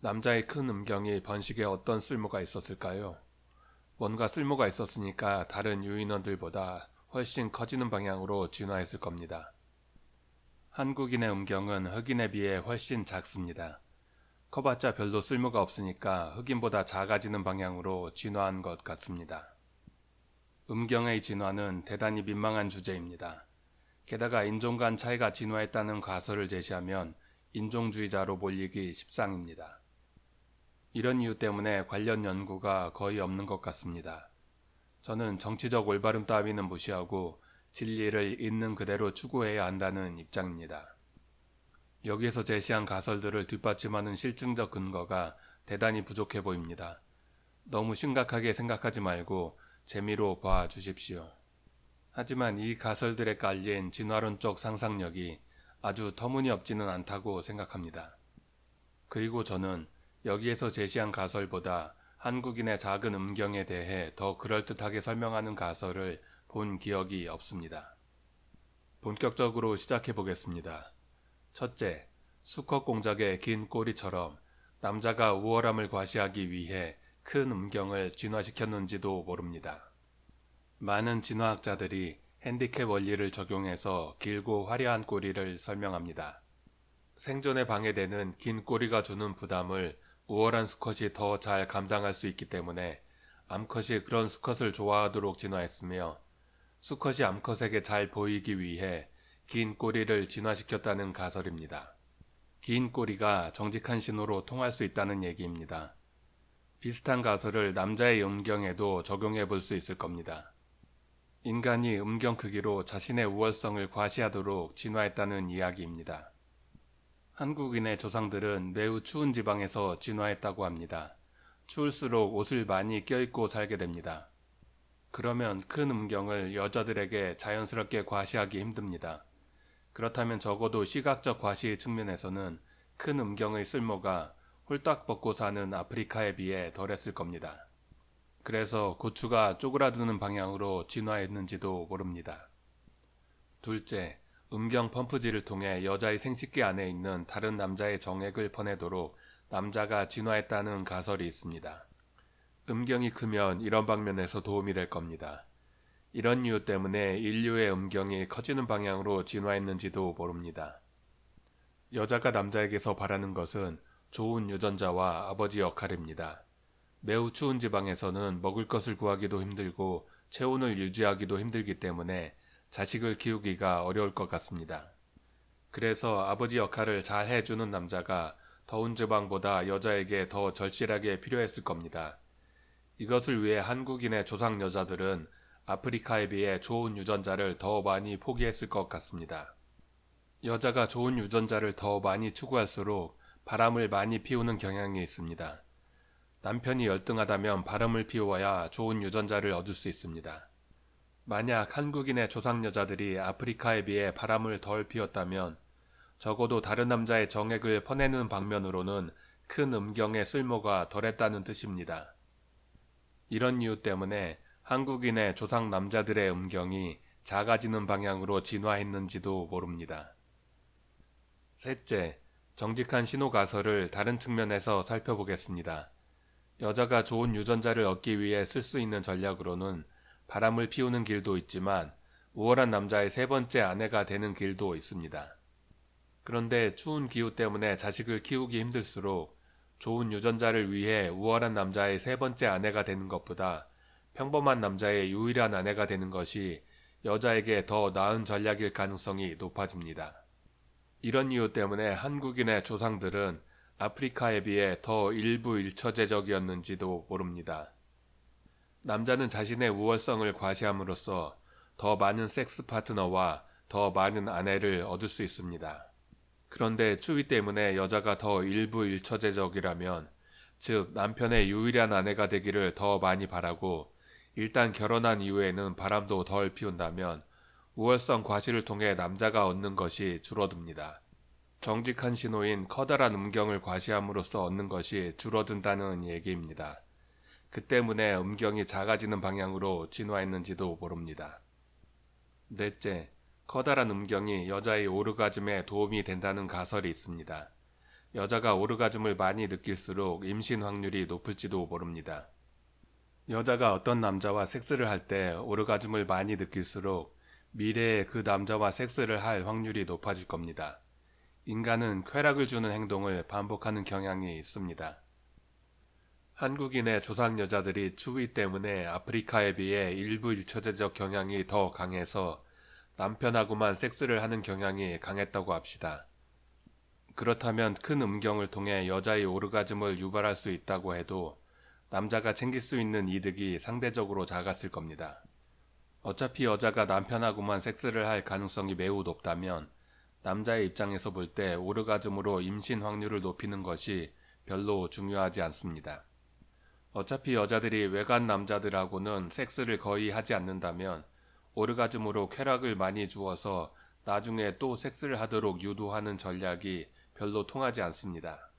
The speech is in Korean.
남자의 큰 음경이 번식에 어떤 쓸모가 있었을까요? 뭔가 쓸모가 있었으니까 다른 유인원들보다 훨씬 커지는 방향으로 진화했을 겁니다. 한국인의 음경은 흑인에 비해 훨씬 작습니다. 커봤자 별로 쓸모가 없으니까 흑인보다 작아지는 방향으로 진화한 것 같습니다. 음경의 진화는 대단히 민망한 주제입니다. 게다가 인종 간 차이가 진화했다는 가설을 제시하면 인종주의자로 몰리기 십상입니다. 이런 이유 때문에 관련 연구가 거의 없는 것 같습니다. 저는 정치적 올바름 따위는 무시하고 진리를 있는 그대로 추구해야 한다는 입장입니다. 여기에서 제시한 가설들을 뒷받침하는 실증적 근거가 대단히 부족해 보입니다. 너무 심각하게 생각하지 말고 재미로 봐 주십시오. 하지만 이 가설들에 깔린 진화론적 상상력이 아주 터무니없지는 않다고 생각합니다. 그리고 저는 여기에서 제시한 가설보다 한국인의 작은 음경에 대해 더 그럴듯하게 설명하는 가설을 본 기억이 없습니다. 본격적으로 시작해 보겠습니다. 첫째, 수컷 공작의 긴 꼬리처럼 남자가 우월함을 과시하기 위해 큰 음경을 진화시켰는지도 모릅니다. 많은 진화학자들이 핸디캡 원리를 적용해서 길고 화려한 꼬리를 설명합니다. 생존에 방해되는 긴 꼬리가 주는 부담을 우월한 수컷이 더 잘 감당할 수 있기 때문에 암컷이 그런 수컷을 좋아하도록 진화했으며 수컷이 암컷에게 잘 보이기 위해 긴 꼬리를 진화시켰다는 가설입니다. 긴 꼬리가 정직한 신호로 통할 수 있다는 얘기입니다. 비슷한 가설을 남자의 음경에도 적용해 볼 수 있을 겁니다. 인간이 음경 크기로 자신의 우월성을 과시하도록 진화했다는 이야기입니다. 한국인의 조상들은 매우 추운 지방에서 진화했다고 합니다. 추울수록 옷을 많이 껴입고 살게 됩니다. 그러면 큰 음경을 여자들에게 자연스럽게 과시하기 힘듭니다. 그렇다면 적어도 시각적 과시 측면에서는 큰 음경의 쓸모가 홀딱 벗고 사는 아프리카에 비해 덜했을 겁니다. 그래서 고추가 쪼그라드는 방향으로 진화했는지도 모릅니다. 둘째, 음경 펌프질을 통해 여자의 생식기 안에 있는 다른 남자의 정액을 퍼내도록 남자가 진화했다는 가설이 있습니다. 음경이 크면 이런 방면에서 도움이 될 겁니다. 이런 이유 때문에 인류의 음경이 커지는 방향으로 진화했는지도 모릅니다. 여자가 남자에게서 바라는 것은 좋은 유전자와 아버지 역할입니다. 매우 추운 지방에서는 먹을 것을 구하기도 힘들고 체온을 유지하기도 힘들기 때문에 자식을 키우기가 어려울 것 같습니다. 그래서 아버지 역할을 잘 해주는 남자가 더운 지방보다 여자에게 더 절실하게 필요했을 겁니다. 이것을 위해 한국인의 조상 여자들은 아프리카에 비해 좋은 유전자를 더 많이 포기했을 것 같습니다. 여자가 좋은 유전자를 더 많이 추구할수록 바람을 많이 피우는 경향이 있습니다. 남편이 열등하다면 바람을 피워야 좋은 유전자를 얻을 수 있습니다. 만약 한국인의 조상 여자들이 아프리카에 비해 바람을 덜 피웠다면 적어도 다른 남자의 정액을 퍼내는 방면으로는 큰 음경의 쓸모가 덜했다는 뜻입니다. 이런 이유 때문에 한국인의 조상 남자들의 음경이 작아지는 방향으로 진화했는지도 모릅니다. 셋째, 정직한 신호 가설을 다른 측면에서 살펴보겠습니다. 여자가 좋은 유전자를 얻기 위해 쓸 수 있는 전략으로는 바람을 피우는 길도 있지만 우월한 남자의 세 번째 아내가 되는 길도 있습니다. 그런데 추운 기후 때문에 자식을 키우기 힘들수록 좋은 유전자를 위해 우월한 남자의 세 번째 아내가 되는 것보다 평범한 남자의 유일한 아내가 되는 것이 여자에게 더 나은 전략일 가능성이 높아집니다. 이런 이유 때문에 한국인의 조상들은 아프리카에 비해 더 일부 일처제적이었는지도 모릅니다. 남자는 자신의 우월성을 과시함으로써 더 많은 섹스 파트너와 더 많은 아내를 얻을 수 있습니다. 그런데 추위 때문에 여자가 더 일부 일처제적이라면 즉 남편의 유일한 아내가 되기를 더 많이 바라고 일단 결혼한 이후에는 바람도 덜 피운다면 우월성 과시를 통해 남자가 얻는 것이 줄어듭니다. 정직한 신호인 커다란 음경을 과시함으로써 얻는 것이 줄어든다는 얘기입니다. 그 때문에 음경이 작아지는 방향으로 진화했는지도 모릅니다. 넷째, 커다란 음경이 여자의 오르가즘에 도움이 된다는 가설이 있습니다. 여자가 오르가즘을 많이 느낄수록 임신 확률이 높을지도 모릅니다. 여자가 어떤 남자와 섹스를 할 때 오르가즘을 많이 느낄수록 미래에 그 남자와 섹스를 할 확률이 높아질 겁니다. 인간은 쾌락을 주는 행동을 반복하는 경향이 있습니다. 한국인의 조상 여자들이 추위 때문에 아프리카에 비해 일부 일처제적 경향이 더 강해서 남편하고만 섹스를 하는 경향이 강했다고 합시다. 그렇다면 큰 음경을 통해 여자의 오르가즘을 유발할 수 있다고 해도 남자가 챙길 수 있는 이득이 상대적으로 작았을 겁니다. 어차피 여자가 남편하고만 섹스를 할 가능성이 매우 높다면 남자의 입장에서 볼 때 오르가즘으로 임신 확률을 높이는 것이 별로 중요하지 않습니다. 어차피 여자들이 외간 남자들하고는 섹스를 거의 하지 않는다면 오르가즘으로 쾌락을 많이 주어서 나중에 또 섹스를 하도록 유도하는 전략이 별로 통하지 않습니다.